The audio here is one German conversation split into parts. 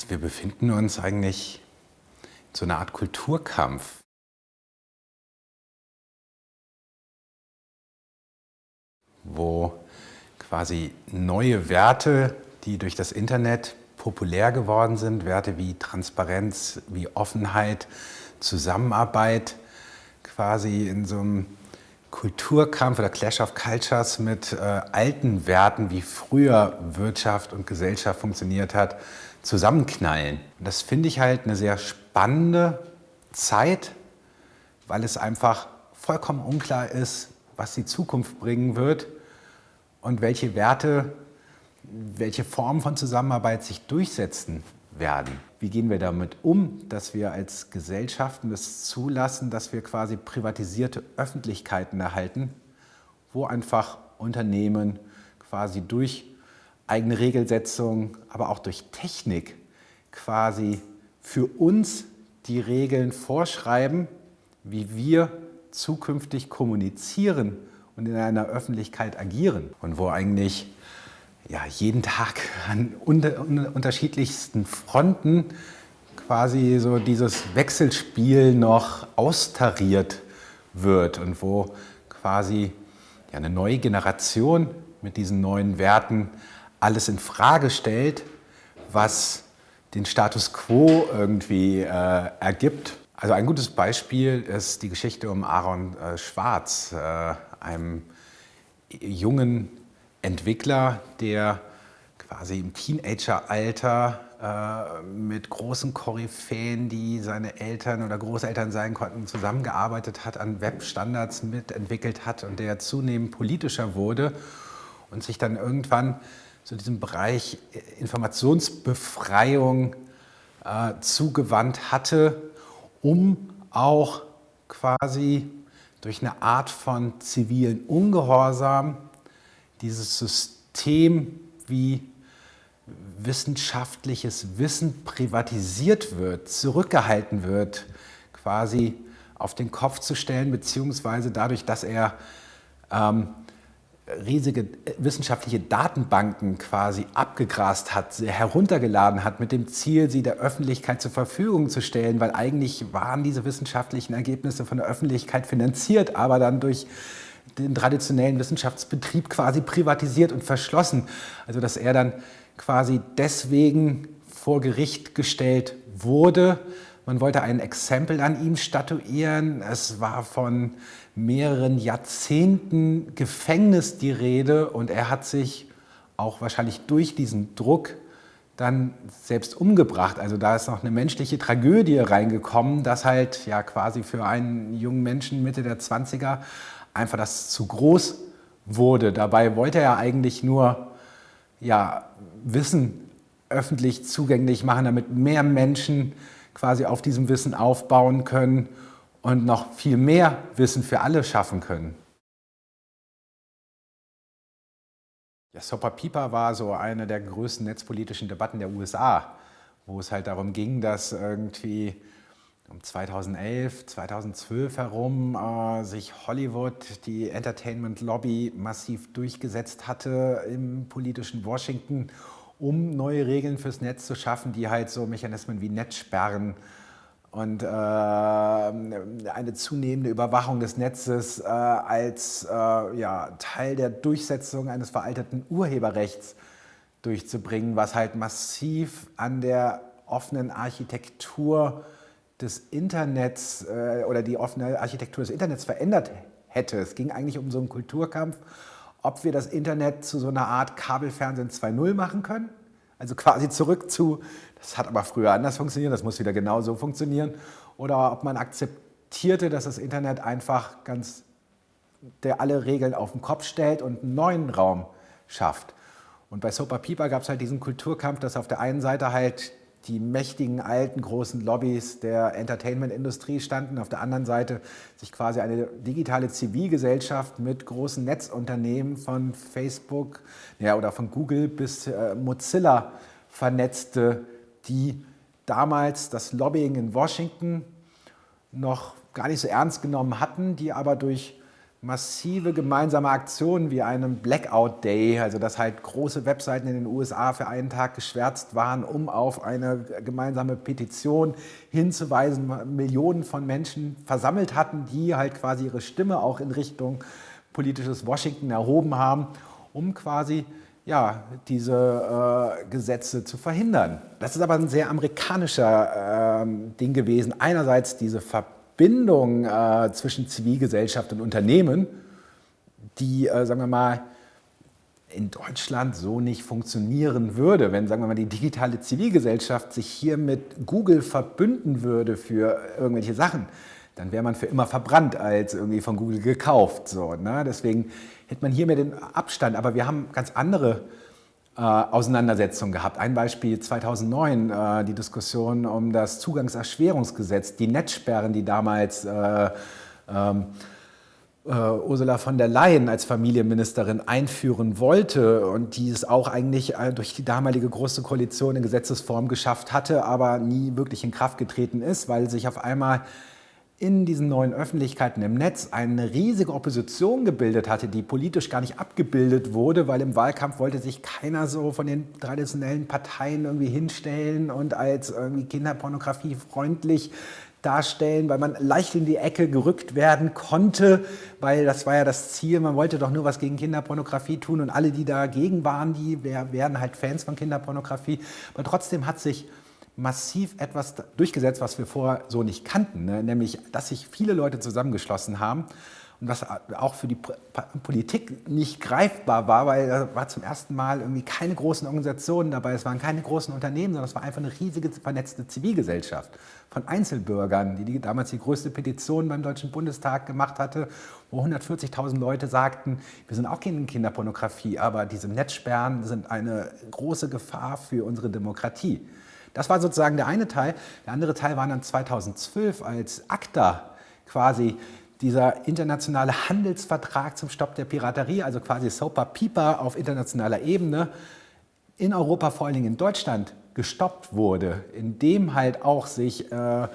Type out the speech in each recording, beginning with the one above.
Also wir befinden uns eigentlich in so einer Art Kulturkampf. wo quasi neue Werte, die durch das Internet populär geworden sind, Werte wie Transparenz, wie Offenheit, Zusammenarbeit, quasi in so einem Kulturkampf oder Clash of Cultures mit äh, alten Werten, wie früher Wirtschaft und Gesellschaft funktioniert hat, zusammenknallen. Das finde ich halt eine sehr spannende Zeit, weil es einfach vollkommen unklar ist, was die Zukunft bringen wird und welche Werte, welche Formen von Zusammenarbeit sich durchsetzen werden. Wie gehen wir damit um, dass wir als Gesellschaften das zulassen, dass wir quasi privatisierte Öffentlichkeiten erhalten, wo einfach Unternehmen quasi durch eigene Regelsetzung, aber auch durch Technik quasi für uns die Regeln vorschreiben, wie wir zukünftig kommunizieren und in einer Öffentlichkeit agieren. Und wo eigentlich ja, jeden Tag an unter, unterschiedlichsten Fronten quasi so dieses Wechselspiel noch austariert wird und wo quasi ja, eine neue Generation mit diesen neuen Werten alles in Frage stellt, was den Status quo irgendwie äh, ergibt. Also ein gutes Beispiel ist die Geschichte um Aaron äh, Schwarz, äh, einem jungen Entwickler, der quasi im Teenageralter äh, mit großen Koryphäen, die seine Eltern oder Großeltern sein konnten, zusammengearbeitet hat, an Webstandards mitentwickelt hat und der zunehmend politischer wurde und sich dann irgendwann zu diesem Bereich Informationsbefreiung äh, zugewandt hatte, um auch quasi durch eine Art von zivilen Ungehorsam dieses System, wie wissenschaftliches Wissen privatisiert wird, zurückgehalten wird, quasi auf den Kopf zu stellen, beziehungsweise dadurch, dass er ähm, riesige wissenschaftliche Datenbanken quasi abgegrast hat, heruntergeladen hat, mit dem Ziel, sie der Öffentlichkeit zur Verfügung zu stellen, weil eigentlich waren diese wissenschaftlichen Ergebnisse von der Öffentlichkeit finanziert, aber dann durch den traditionellen Wissenschaftsbetrieb quasi privatisiert und verschlossen. Also dass er dann quasi deswegen vor Gericht gestellt wurde. Man wollte ein Exempel an ihm statuieren. Es war von mehreren Jahrzehnten Gefängnis die Rede und er hat sich auch wahrscheinlich durch diesen Druck dann selbst umgebracht. Also da ist noch eine menschliche Tragödie reingekommen, dass halt ja quasi für einen jungen Menschen Mitte der 20er einfach das zu groß wurde. Dabei wollte er eigentlich nur ja, Wissen öffentlich zugänglich machen, damit mehr Menschen quasi auf diesem Wissen aufbauen können und noch viel mehr Wissen für alle schaffen können. Ja, Sopa Pipa war so eine der größten netzpolitischen Debatten der USA, wo es halt darum ging, dass irgendwie um 2011, 2012 herum äh, sich Hollywood, die Entertainment Lobby, massiv durchgesetzt hatte im politischen Washington, um neue Regeln fürs Netz zu schaffen, die halt so Mechanismen wie Netzsperren und äh, eine zunehmende Überwachung des Netzes äh, als äh, ja, Teil der Durchsetzung eines veralteten Urheberrechts durchzubringen, was halt massiv an der offenen Architektur des Internets äh, oder die offene Architektur des Internets verändert hätte. Es ging eigentlich um so einen Kulturkampf, ob wir das Internet zu so einer Art Kabelfernsehen 2.0 machen können, also quasi zurück zu, das hat aber früher anders funktioniert, das muss wieder genau so funktionieren, oder ob man akzeptierte, dass das Internet einfach ganz der alle Regeln auf den Kopf stellt und einen neuen Raum schafft. Und bei Sopa Pipa gab es halt diesen Kulturkampf, dass auf der einen Seite halt die mächtigen, alten, großen Lobbys der Entertainment-Industrie standen. Auf der anderen Seite sich quasi eine digitale Zivilgesellschaft mit großen Netzunternehmen von Facebook ja, oder von Google bis äh, Mozilla vernetzte, die damals das Lobbying in Washington noch gar nicht so ernst genommen hatten, die aber durch massive gemeinsame Aktionen wie einem Blackout Day, also dass halt große Webseiten in den USA für einen Tag geschwärzt waren, um auf eine gemeinsame Petition hinzuweisen, Millionen von Menschen versammelt hatten, die halt quasi ihre Stimme auch in Richtung politisches Washington erhoben haben, um quasi ja, diese äh, Gesetze zu verhindern. Das ist aber ein sehr amerikanischer äh, Ding gewesen. Einerseits diese Verbindung äh, zwischen Zivilgesellschaft und Unternehmen, die, äh, sagen wir mal, in Deutschland so nicht funktionieren würde, wenn, sagen wir mal, die digitale Zivilgesellschaft sich hier mit Google verbünden würde für irgendwelche Sachen, dann wäre man für immer verbrannt als irgendwie von Google gekauft. So, ne? Deswegen hätte man hier mehr den Abstand. Aber wir haben ganz andere äh, Auseinandersetzungen gehabt. Ein Beispiel 2009, äh, die Diskussion um das Zugangserschwerungsgesetz, die Netzsperren, die damals äh, ähm, äh, Ursula von der Leyen als Familienministerin einführen wollte und die es auch eigentlich äh, durch die damalige Große Koalition in Gesetzesform geschafft hatte, aber nie wirklich in Kraft getreten ist, weil sich auf einmal in diesen neuen Öffentlichkeiten im Netz eine riesige Opposition gebildet hatte, die politisch gar nicht abgebildet wurde, weil im Wahlkampf wollte sich keiner so von den traditionellen Parteien irgendwie hinstellen und als irgendwie Kinderpornografie freundlich darstellen, weil man leicht in die Ecke gerückt werden konnte, weil das war ja das Ziel, man wollte doch nur was gegen Kinderpornografie tun und alle, die dagegen waren, die werden halt Fans von Kinderpornografie. Aber trotzdem hat sich massiv etwas durchgesetzt, was wir vorher so nicht kannten, ne? nämlich dass sich viele Leute zusammengeschlossen haben und was auch für die Politik nicht greifbar war, weil da war zum ersten Mal irgendwie keine großen Organisationen dabei, es waren keine großen Unternehmen, sondern es war einfach eine riesige vernetzte Zivilgesellschaft von Einzelbürgern, die, die damals die größte Petition beim Deutschen Bundestag gemacht hatte, wo 140.000 Leute sagten, wir sind auch gegen Kinderpornografie, aber diese Netzsperren sind eine große Gefahr für unsere Demokratie. Das war sozusagen der eine Teil. Der andere Teil war dann 2012, als ACTA quasi dieser internationale Handelsvertrag zum Stopp der Piraterie, also quasi SOPA PIPA auf internationaler Ebene, in Europa, vor allen Dingen in Deutschland, gestoppt wurde, indem halt auch sich äh,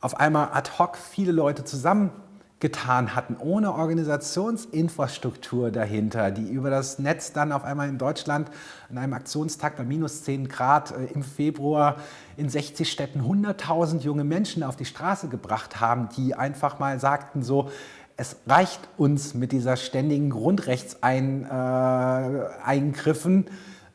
auf einmal ad hoc viele Leute zusammen getan hatten, ohne Organisationsinfrastruktur dahinter, die über das Netz dann auf einmal in Deutschland an einem Aktionstag bei minus 10 Grad äh, im Februar in 60 Städten 100.000 junge Menschen auf die Straße gebracht haben, die einfach mal sagten so, es reicht uns mit dieser ständigen Grundrechtseingriffen, äh,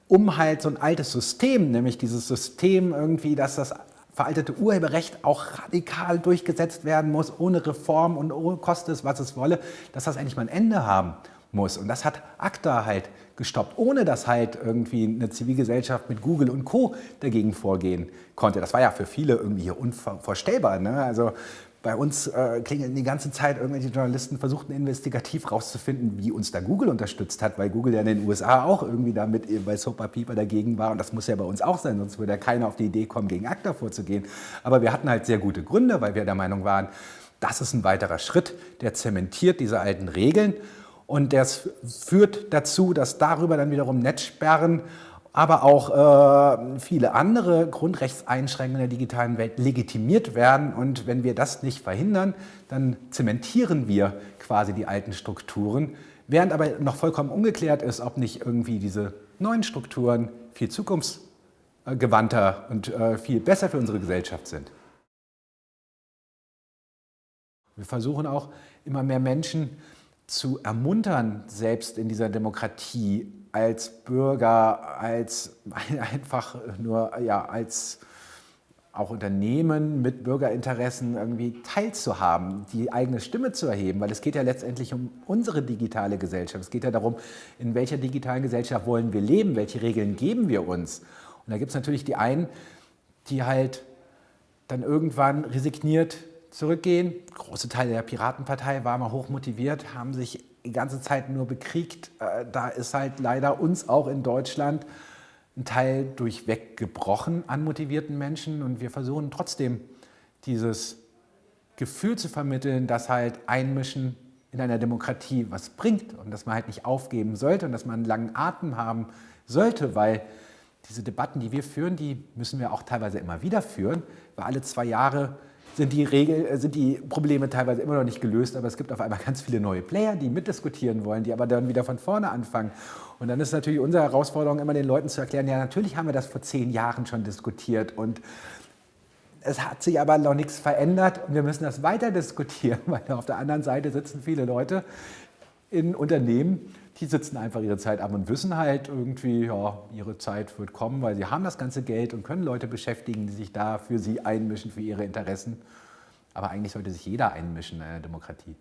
um halt so ein altes System, nämlich dieses System irgendwie, dass das veraltete Urheberrecht auch radikal durchgesetzt werden muss, ohne Reform und ohne koste es, was es wolle, dass das endlich mal ein Ende haben muss. Und das hat ACTA halt gestoppt, ohne dass halt irgendwie eine Zivilgesellschaft mit Google und Co. dagegen vorgehen konnte. Das war ja für viele irgendwie unvorstellbar. Ne? Also bei uns äh, klingeln die ganze Zeit irgendwelche Journalisten, versuchten investigativ rauszufinden, wie uns da Google unterstützt hat, weil Google ja in den USA auch irgendwie damit bei Sopa Pieper dagegen war und das muss ja bei uns auch sein, sonst würde ja keiner auf die Idee kommen, gegen ACTA vorzugehen. Aber wir hatten halt sehr gute Gründe, weil wir der Meinung waren, das ist ein weiterer Schritt, der zementiert diese alten Regeln und der führt dazu, dass darüber dann wiederum Netzsperren aber auch äh, viele andere Grundrechtseinschränkungen in der digitalen Welt legitimiert werden. Und wenn wir das nicht verhindern, dann zementieren wir quasi die alten Strukturen, während aber noch vollkommen ungeklärt ist, ob nicht irgendwie diese neuen Strukturen viel zukunftsgewandter und äh, viel besser für unsere Gesellschaft sind. Wir versuchen auch immer mehr Menschen zu ermuntern, selbst in dieser Demokratie als Bürger, als einfach nur ja, als auch Unternehmen mit Bürgerinteressen irgendwie teilzuhaben, die eigene Stimme zu erheben, weil es geht ja letztendlich um unsere digitale Gesellschaft. Es geht ja darum, in welcher digitalen Gesellschaft wollen wir leben, welche Regeln geben wir uns. Und da gibt es natürlich die einen, die halt dann irgendwann resigniert zurückgehen. Große Teile der Piratenpartei waren mal hochmotiviert, haben sich die ganze Zeit nur bekriegt. Äh, da ist halt leider uns auch in Deutschland ein Teil durchweg gebrochen an motivierten Menschen und wir versuchen trotzdem dieses Gefühl zu vermitteln, dass halt Einmischen in einer Demokratie was bringt und dass man halt nicht aufgeben sollte und dass man einen langen Atem haben sollte, weil diese Debatten, die wir führen, die müssen wir auch teilweise immer wieder führen, weil alle zwei Jahre sind die, Regel, äh, sind die Probleme teilweise immer noch nicht gelöst, aber es gibt auf einmal ganz viele neue Player, die mitdiskutieren wollen, die aber dann wieder von vorne anfangen. Und dann ist natürlich unsere Herausforderung, immer den Leuten zu erklären, ja, natürlich haben wir das vor zehn Jahren schon diskutiert und es hat sich aber noch nichts verändert und wir müssen das weiter diskutieren, weil auf der anderen Seite sitzen viele Leute in Unternehmen, die sitzen einfach ihre Zeit ab und wissen halt irgendwie, ja, ihre Zeit wird kommen, weil sie haben das ganze Geld und können Leute beschäftigen, die sich da für sie einmischen, für ihre Interessen. Aber eigentlich sollte sich jeder einmischen in einer Demokratie.